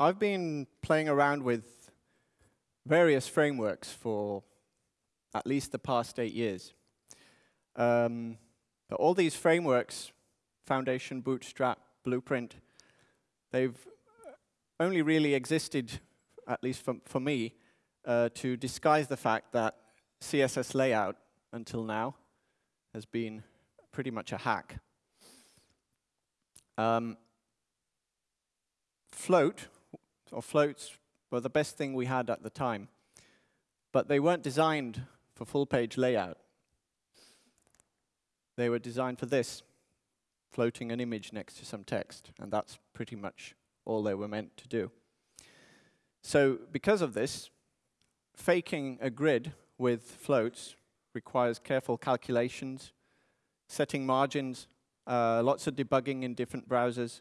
I've been playing around with various frameworks for at least the past eight years. Um, all these frameworks, Foundation, Bootstrap, Blueprint, they've only really existed, at least for, for me, uh, to disguise the fact that CSS layout until now has been pretty much a hack. Um, float, or floats, were the best thing we had at the time. But they weren't designed for full-page layout. They were designed for this, floating an image next to some text. And that's pretty much all they were meant to do. So because of this, faking a grid with floats requires careful calculations, setting margins, uh, lots of debugging in different browsers,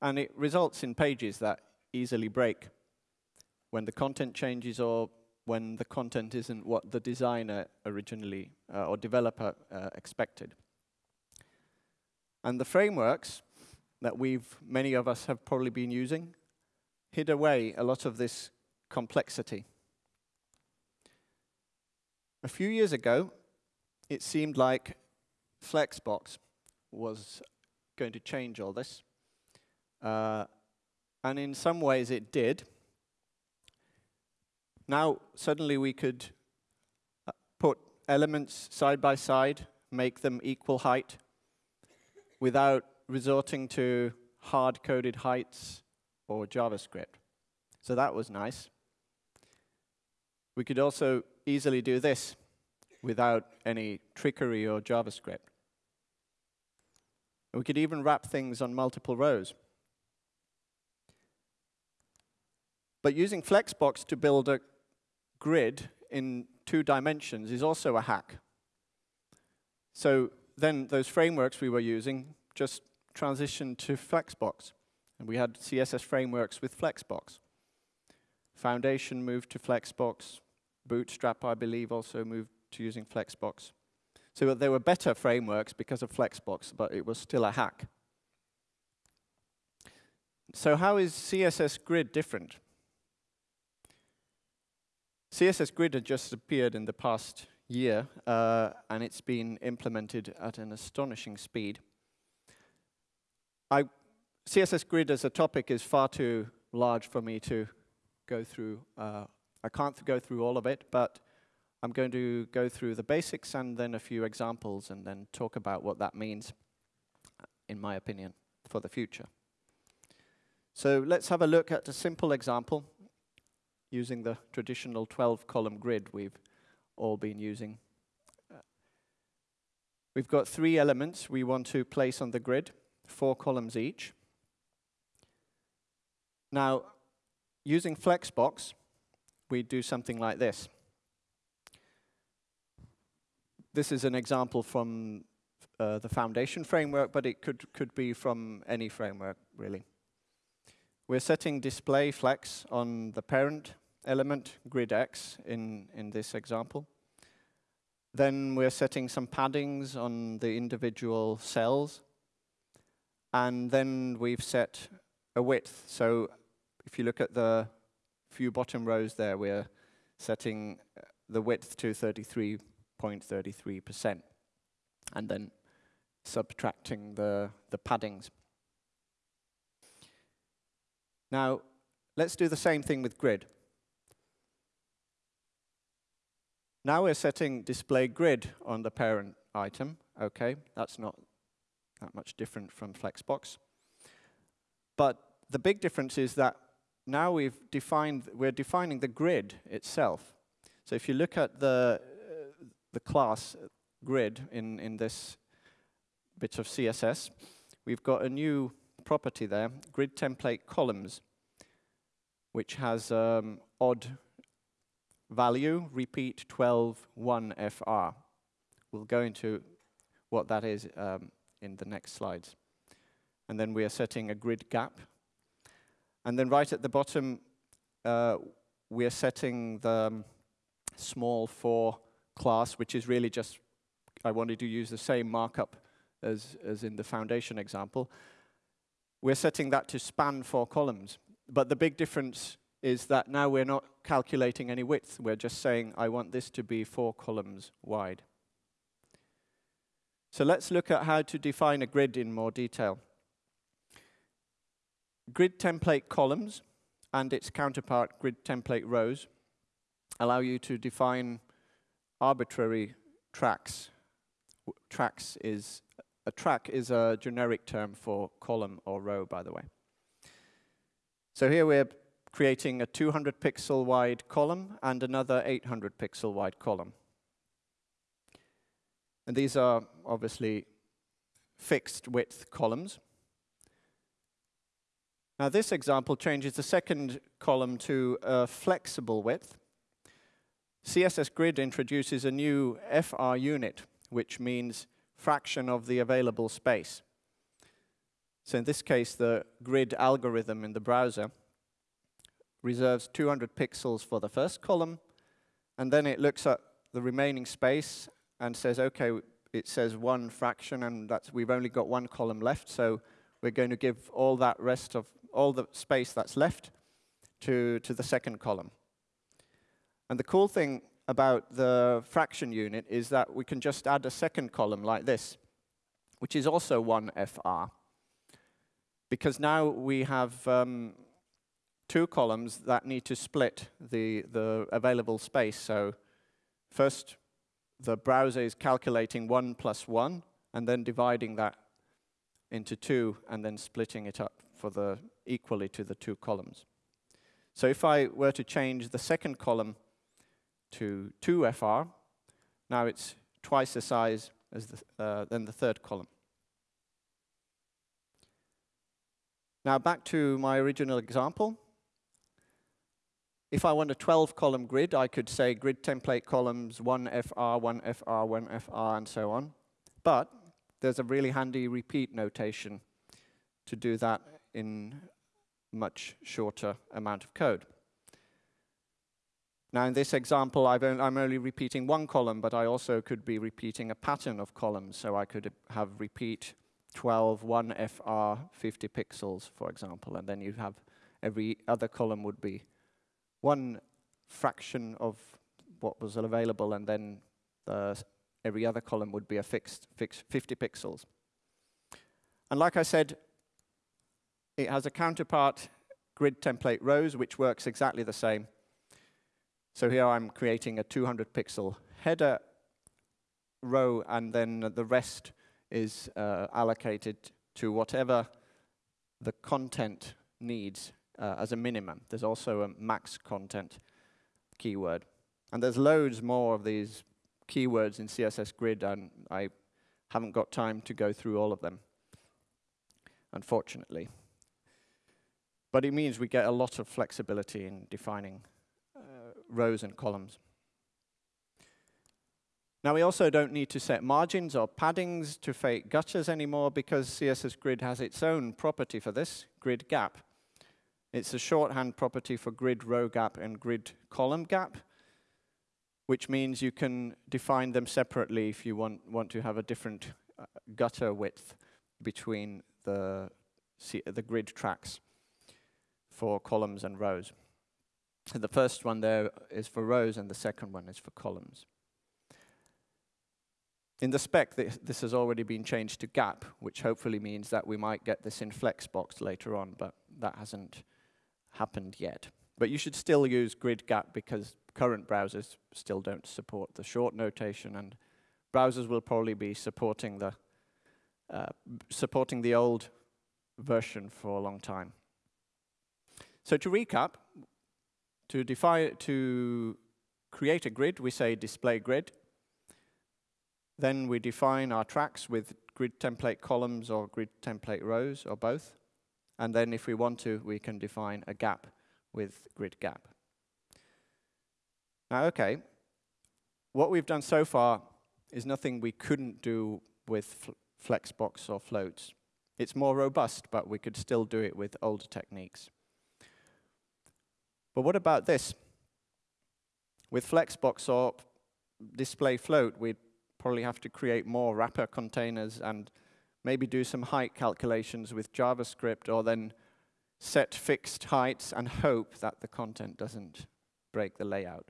and it results in pages that easily break when the content changes or when the content isn't what the designer originally uh, or developer uh, expected. And the frameworks that we've, many of us have probably been using, hid away a lot of this complexity. A few years ago, it seemed like Flexbox was going to change all this. Uh, and in some ways it did. Now, suddenly we could uh, put elements side by side, make them equal height, without resorting to hard-coded heights or JavaScript. So that was nice. We could also easily do this without any trickery or JavaScript. We could even wrap things on multiple rows. But using Flexbox to build a grid in two dimensions is also a hack. So then those frameworks we were using just transitioned to Flexbox. And we had CSS frameworks with Flexbox. Foundation moved to Flexbox. Bootstrap, I believe, also moved to using Flexbox. So there were better frameworks because of Flexbox, but it was still a hack. So how is CSS Grid different? CSS Grid had just appeared in the past year, uh, and it's been implemented at an astonishing speed. I, CSS Grid as a topic is far too large for me to go through. Uh, I can't go through all of it, but I'm going to go through the basics and then a few examples and then talk about what that means, in my opinion, for the future. So let's have a look at a simple example using the traditional 12-column grid we've all been using. We've got three elements we want to place on the grid, four columns each. Now, using Flexbox, we do something like this. This is an example from uh, the Foundation framework, but it could, could be from any framework, really. We're setting display flex on the parent element, grid X, in, in this example. Then we're setting some paddings on the individual cells. And then we've set a width. So if you look at the few bottom rows there, we're setting uh, the width to 33.33%, and then subtracting the, the paddings. Now, let's do the same thing with grid. Now we're setting display grid on the parent item. Okay, that's not that much different from Flexbox. But the big difference is that now we've defined, we're defining the grid itself. So if you look at the, uh, the class grid in, in this bit of CSS, we've got a new property there, grid template columns, which has um, odd value, repeat 12, 1 FR. We'll go into what that is um, in the next slides. And then we are setting a grid gap. And then right at the bottom, uh, we are setting the um, small for class, which is really just, I wanted to use the same markup as, as in the foundation example. We're setting that to span four columns. but the big difference is that now we're not calculating any width. We're just saying, I want this to be four columns wide. So let's look at how to define a grid in more detail. Grid template columns and its counterpart grid template rows allow you to define arbitrary tracks. tracks is a track is a generic term for column or row, by the way. So here we're creating a 200 pixel wide column and another 800 pixel wide column. And these are obviously fixed width columns. Now this example changes the second column to a flexible width. CSS Grid introduces a new FR unit, which means fraction of the available space. So in this case, the grid algorithm in the browser reserves 200 pixels for the first column, and then it looks at the remaining space and says, okay, it says one fraction, and that's we've only got one column left, so we're going to give all that rest of all the space that's left to, to the second column. And the cool thing about the fraction unit is that we can just add a second column like this, which is also one FR. Because now we have um, two columns that need to split the, the available space. So first, the browser is calculating 1 plus 1, and then dividing that into 2, and then splitting it up for the equally to the two columns. So if I were to change the second column to 2FR, now it's twice the size as the, uh, than the third column. Now back to my original example. If I want a 12-column grid, I could say grid template columns 1FR, 1FR, 1FR, and so on. But there's a really handy repeat notation to do that in much shorter amount of code. Now in this example, i am only repeating one column, but I also could be repeating a pattern of columns. So I could have repeat 12, 1 FR, 50 pixels, for example, and then you'd have every other column would be one fraction of what was available, and then the, every other column would be a fixed, fixed 50 pixels. And like I said, it has a counterpart grid template rows, which works exactly the same. So here I'm creating a 200 pixel header row, and then the rest is uh, allocated to whatever the content needs uh, as a minimum. There's also a max content keyword. And there's loads more of these keywords in CSS Grid, and I haven't got time to go through all of them, unfortunately. But it means we get a lot of flexibility in defining uh, rows and columns. Now we also don't need to set margins or paddings to fake gutters anymore because CSS Grid has its own property for this, grid gap. It's a shorthand property for grid row gap and grid column gap, which means you can define them separately if you want, want to have a different uh, gutter width between the, the grid tracks for columns and rows. And the first one there is for rows and the second one is for columns. In the spec, this, this has already been changed to gap, which hopefully means that we might get this in Flexbox later on, but that hasn't happened yet. But you should still use grid gap because current browsers still don't support the short notation, and browsers will probably be supporting the uh, supporting the old version for a long time. So to recap, to define to create a grid, we say display grid. Then we define our tracks with grid template columns or grid template rows or both. And then if we want to, we can define a gap with grid gap. Now, okay, what we've done so far is nothing we couldn't do with Flexbox or floats. It's more robust, but we could still do it with older techniques. But what about this? With Flexbox or display float, we'd probably have to create more wrapper containers and maybe do some height calculations with JavaScript or then set fixed heights and hope that the content doesn't break the layout.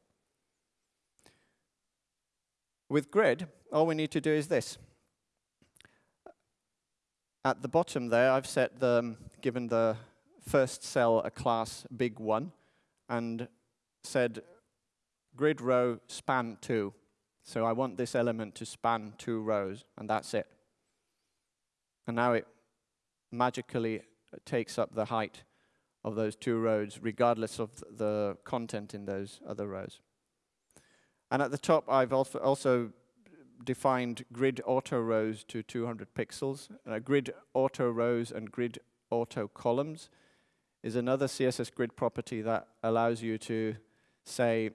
With grid, all we need to do is this. At the bottom there, I've set the, given the first cell a class big one, and said grid row span two. So I want this element to span two rows, and that's it. And now it magically takes up the height of those two rows, regardless of the content in those other rows. And at the top, I've also defined grid auto rows to 200 pixels. Uh, grid auto rows and grid auto columns is another CSS grid property that allows you to say,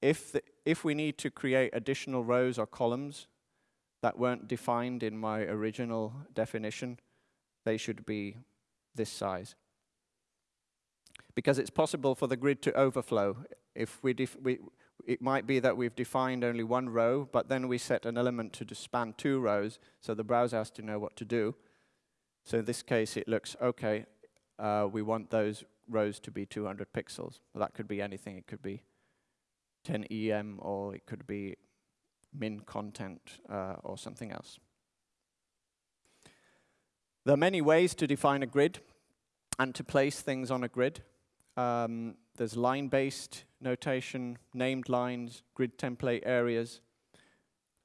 if, the, if we need to create additional rows or columns that weren't defined in my original definition, they should be this size. Because it's possible for the grid to overflow. If we, we it might be that we've defined only one row, but then we set an element to span two rows, so the browser has to know what to do. So in this case, it looks, okay, uh, we want those rows to be 200 pixels. Well, that could be anything. It could be 10 EM, or it could be min content, uh, or something else. There are many ways to define a grid and to place things on a grid. Um, there's line-based notation, named lines, grid template areas,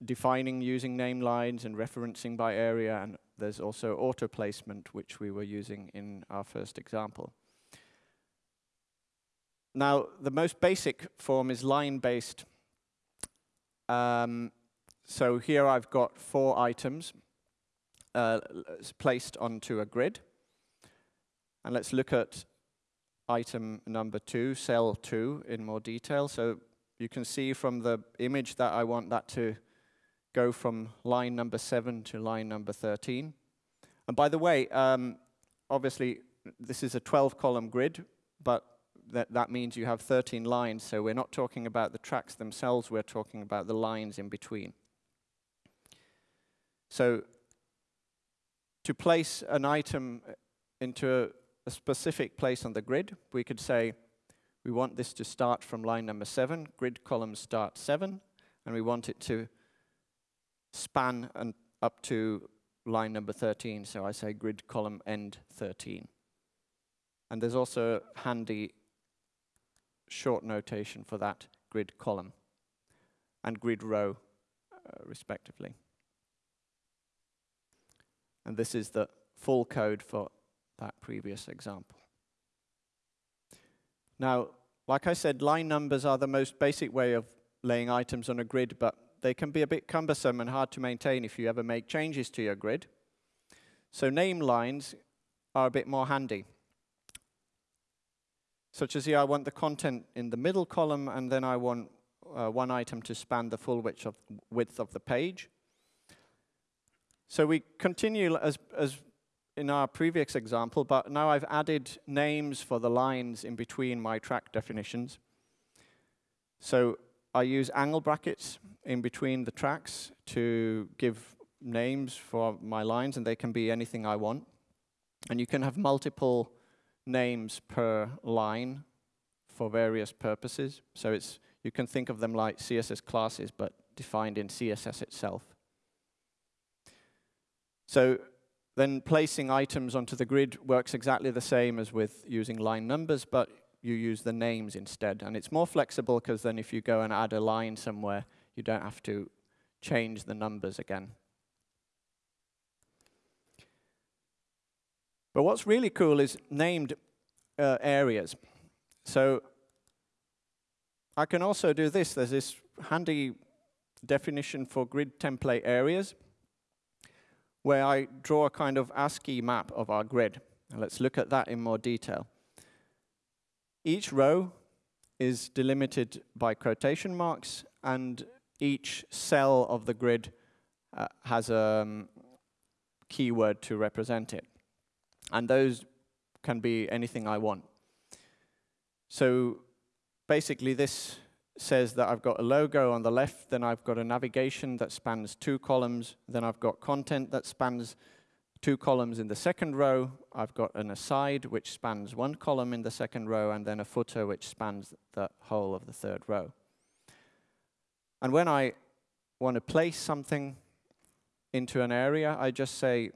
defining using name lines and referencing by area, and there's also auto placement, which we were using in our first example. Now, the most basic form is line-based. Um, so here I've got four items uh, placed onto a grid. And let's look at item number two, cell two, in more detail. So you can see from the image that I want that to go from line number seven to line number 13. And by the way, um, obviously, this is a 12-column grid, but that, that means you have 13 lines, so we're not talking about the tracks themselves, we're talking about the lines in between. So to place an item uh, into a, a specific place on the grid, we could say we want this to start from line number 7, grid column start 7, and we want it to span and up to line number 13, so I say grid column end 13. And there's also a handy short notation for that grid column and grid row, uh, respectively. And this is the full code for that previous example. Now, like I said, line numbers are the most basic way of laying items on a grid, but they can be a bit cumbersome and hard to maintain if you ever make changes to your grid. So name lines are a bit more handy. Such as here, I want the content in the middle column, and then I want uh, one item to span the full width of, width of the page. So we continue as, as in our previous example, but now I've added names for the lines in between my track definitions. So I use angle brackets in between the tracks to give names for my lines, and they can be anything I want. And you can have multiple names per line for various purposes. So it's you can think of them like CSS classes, but defined in CSS itself. So then placing items onto the grid works exactly the same as with using line numbers, but you use the names instead. And it's more flexible because then if you go and add a line somewhere, you don't have to change the numbers again. But what's really cool is named uh, areas. So I can also do this. There's this handy definition for grid template areas where I draw a kind of ASCII map of our grid. Let's look at that in more detail. Each row is delimited by quotation marks, and each cell of the grid uh, has a um, keyword to represent it. And those can be anything I want. So basically this says that I've got a logo on the left, then I've got a navigation that spans two columns, then I've got content that spans two columns in the second row. I've got an aside which spans one column in the second row and then a footer which spans the whole of the third row. And when I want to place something into an area, I just say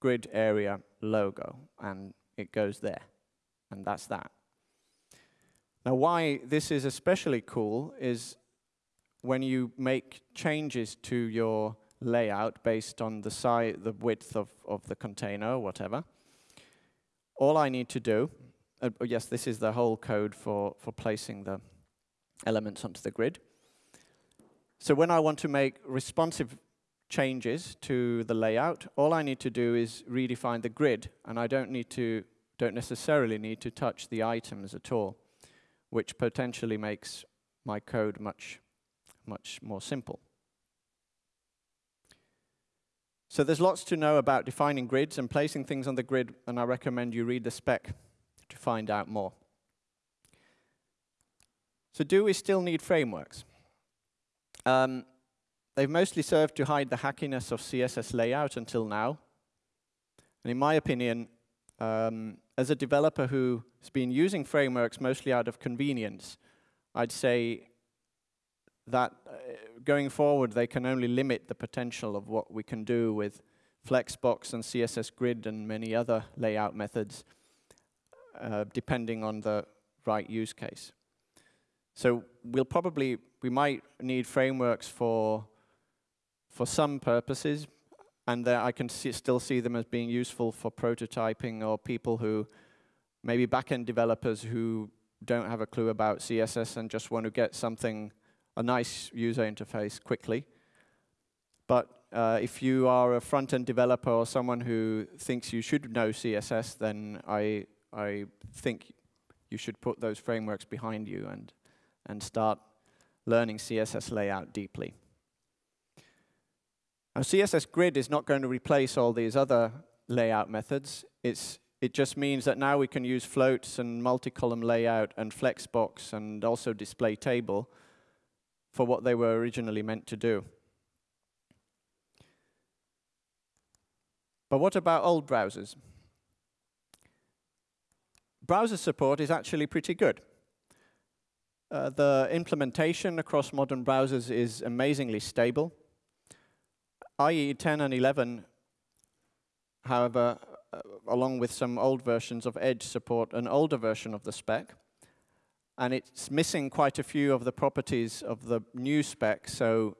grid area logo and it goes there. And that's that. Now why this is especially cool is when you make changes to your layout based on the size, the width of, of the container or whatever, all I need to do, uh, yes, this is the whole code for, for placing the elements onto the grid. So when I want to make responsive changes to the layout, all I need to do is redefine the grid, and I don't need to, don't necessarily need to touch the items at all, which potentially makes my code much, much more simple. So there's lots to know about defining grids and placing things on the grid, and I recommend you read the spec to find out more. So do we still need frameworks? Um, they've mostly served to hide the hackiness of CSS layout until now. And in my opinion, um, as a developer who's been using frameworks mostly out of convenience, I'd say that uh, going forward, they can only limit the potential of what we can do with Flexbox and CSS Grid and many other layout methods, uh, depending on the right use case. So we'll probably, we might need frameworks for, for some purposes, and I can see, still see them as being useful for prototyping or people who, maybe backend developers who don't have a clue about CSS and just want to get something a nice user interface quickly. But uh, if you are a front-end developer or someone who thinks you should know CSS, then I, I think you should put those frameworks behind you and, and start learning CSS layout deeply. Now, CSS Grid is not going to replace all these other layout methods. It's, it just means that now we can use floats and multi-column layout and flexbox and also display table for what they were originally meant to do. But what about old browsers? Browser support is actually pretty good. Uh, the implementation across modern browsers is amazingly stable. IE 10 and 11, however, uh, along with some old versions of Edge, support an older version of the spec and it's missing quite a few of the properties of the new spec, so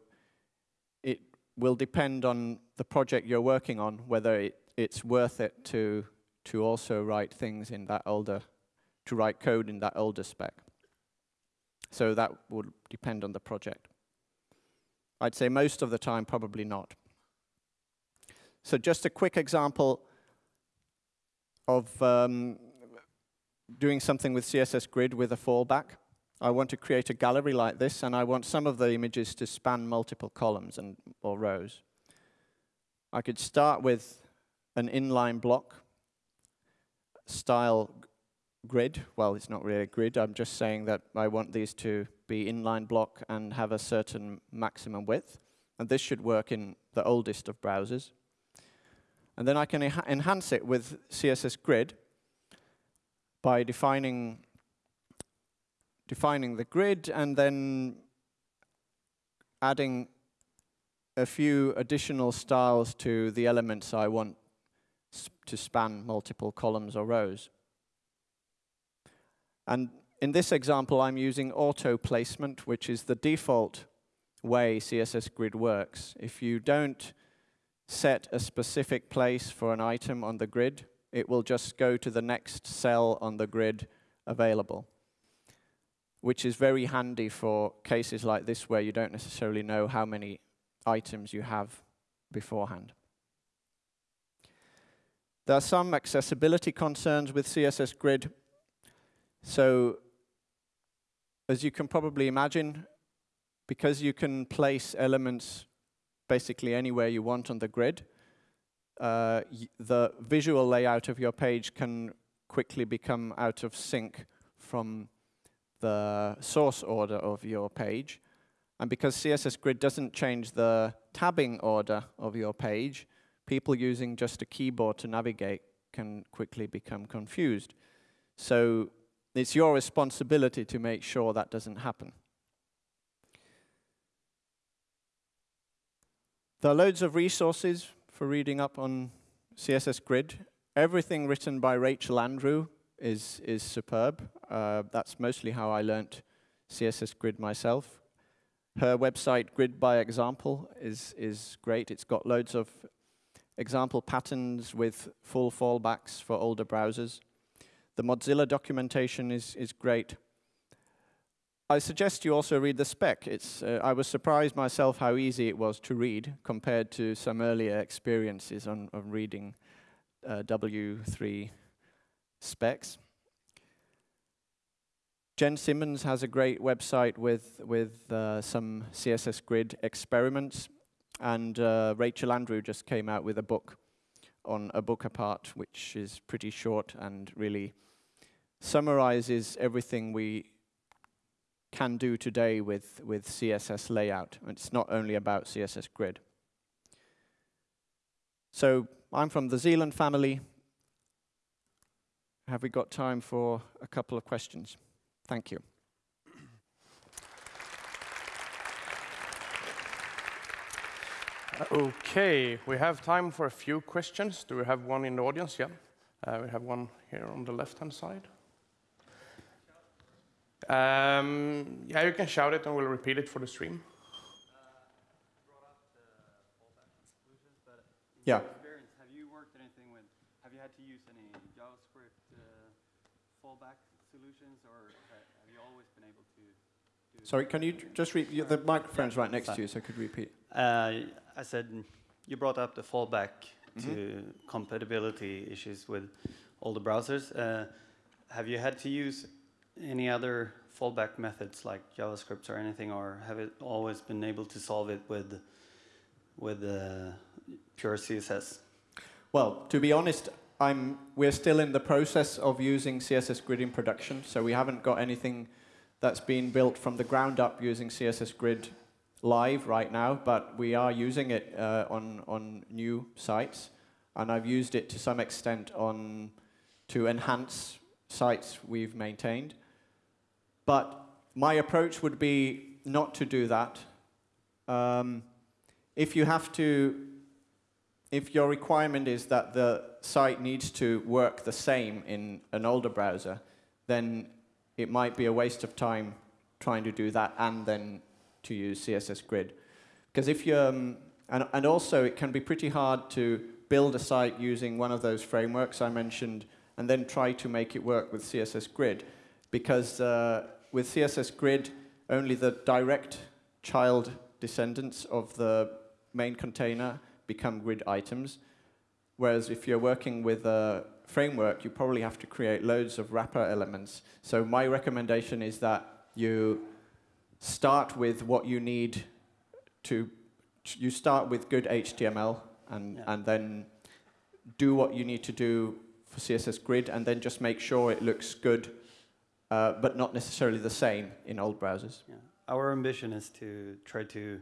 it will depend on the project you're working on, whether it, it's worth it to, to also write things in that older, to write code in that older spec. So that would depend on the project. I'd say most of the time, probably not. So just a quick example of um, doing something with CSS Grid with a fallback. I want to create a gallery like this, and I want some of the images to span multiple columns and or rows. I could start with an inline block style grid. Well, it's not really a grid. I'm just saying that I want these to be inline block and have a certain maximum width. And this should work in the oldest of browsers. And then I can enhance it with CSS Grid by defining defining the grid and then adding a few additional styles to the elements I want to span multiple columns or rows. And in this example, I'm using auto placement, which is the default way CSS Grid works. If you don't set a specific place for an item on the grid, it will just go to the next cell on the grid available, which is very handy for cases like this where you don't necessarily know how many items you have beforehand. There are some accessibility concerns with CSS Grid. So as you can probably imagine, because you can place elements basically anywhere you want on the grid, uh, the visual layout of your page can quickly become out of sync from the source order of your page. And because CSS Grid doesn't change the tabbing order of your page, people using just a keyboard to navigate can quickly become confused. So it's your responsibility to make sure that doesn't happen. There are loads of resources for reading up on CSS Grid. Everything written by Rachel Andrew is, is superb. Uh, that's mostly how I learnt CSS Grid myself. Her website, Grid by Example, is, is great. It's got loads of example patterns with full fallbacks for older browsers. The Mozilla documentation is, is great. I suggest you also read the spec. It's, uh, I was surprised myself how easy it was to read compared to some earlier experiences on, on reading uh, W3 specs. Jen Simmons has a great website with, with uh, some CSS Grid experiments, and uh, Rachel Andrew just came out with a book on a book apart, which is pretty short and really summarizes everything we can do today with, with CSS layout. It's not only about CSS Grid. So I'm from the Zealand family. Have we got time for a couple of questions? Thank you. Okay, we have time for a few questions. Do we have one in the audience? Yeah. Uh, we have one here on the left-hand side. Um, yeah, you can shout it and we'll repeat it for the stream. Yeah. Have you worked anything with, have you had to use any JavaScript uh, fallback solutions or have you always been able to? Sorry, can you just repeat? The microphone's right next to you, so I could repeat. Uh, I said you brought up the fallback mm -hmm. to compatibility issues with all the browsers. Uh, have you had to use any other fallback methods like JavaScript or anything, or have it always been able to solve it with with uh, pure CSS? Well, to be honest, I'm, we're still in the process of using CSS Grid in production, so we haven't got anything that's been built from the ground up using CSS Grid live right now, but we are using it uh, on, on new sites, and I've used it to some extent on to enhance sites we've maintained. But my approach would be not to do that. Um, if you have to if your requirement is that the site needs to work the same in an older browser, then it might be a waste of time trying to do that and then to use CSS Grid. Because if you, um, and, and also it can be pretty hard to build a site using one of those frameworks I mentioned and then try to make it work with CSS Grid. Because uh, with CSS Grid, only the direct child descendants of the main container become grid items. Whereas if you're working with a framework, you probably have to create loads of wrapper elements. So my recommendation is that you start with what you need to, you start with good HTML and, yeah. and then do what you need to do for CSS Grid and then just make sure it looks good, uh, but not necessarily the same in old browsers. Yeah. Our ambition is to try to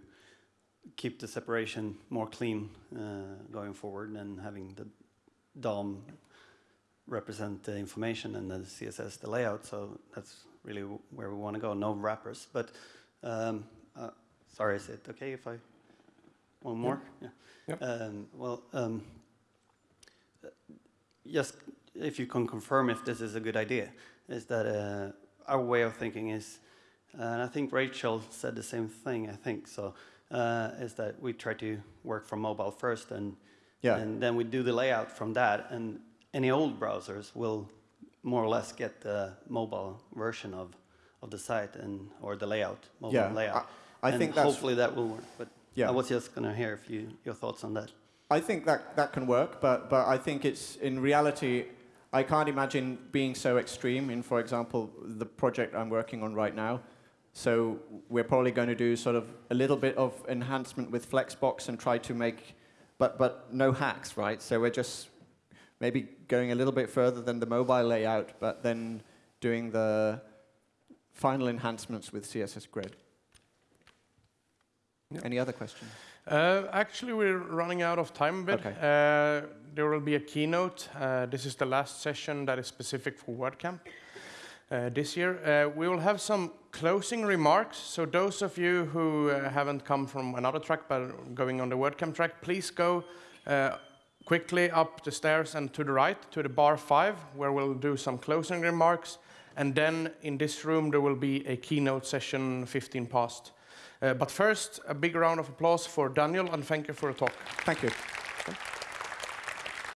keep the separation more clean uh, going forward and having the DOM represent the information and the CSS the layout. So that's really where we want to go. No wrappers. But um, uh, sorry, is it okay if I one more? Yeah. Yep. Um, well, um, just if you can confirm if this is a good idea, is that uh, our way of thinking is, and I think Rachel said the same thing. I think so uh, is that we try to work from mobile first, and yeah. and then we do the layout from that. And any old browsers will more or less get the mobile version of of the site and or the layout, mobile yeah, layout. I, I and think hopefully that will work. But yeah. I was just going to hear if you your thoughts on that. I think that that can work, but but I think it's in reality. I can't imagine being so extreme in, for example, the project I'm working on right now. So we're probably going to do sort of a little bit of enhancement with Flexbox and try to make, but, but no hacks, right? So we're just maybe going a little bit further than the mobile layout, but then doing the final enhancements with CSS Grid. Yep. Any other questions? Uh, actually, we're running out of time a bit. Okay. Uh, there will be a keynote. Uh, this is the last session that is specific for WordCamp uh, this year. Uh, we will have some closing remarks. So those of you who uh, haven't come from another track but going on the WordCamp track, please go uh, quickly up the stairs and to the right to the bar five, where we'll do some closing remarks. And then in this room, there will be a keynote session 15 past. Uh, but first, a big round of applause for Daniel, and thank you for the talk. Thank you.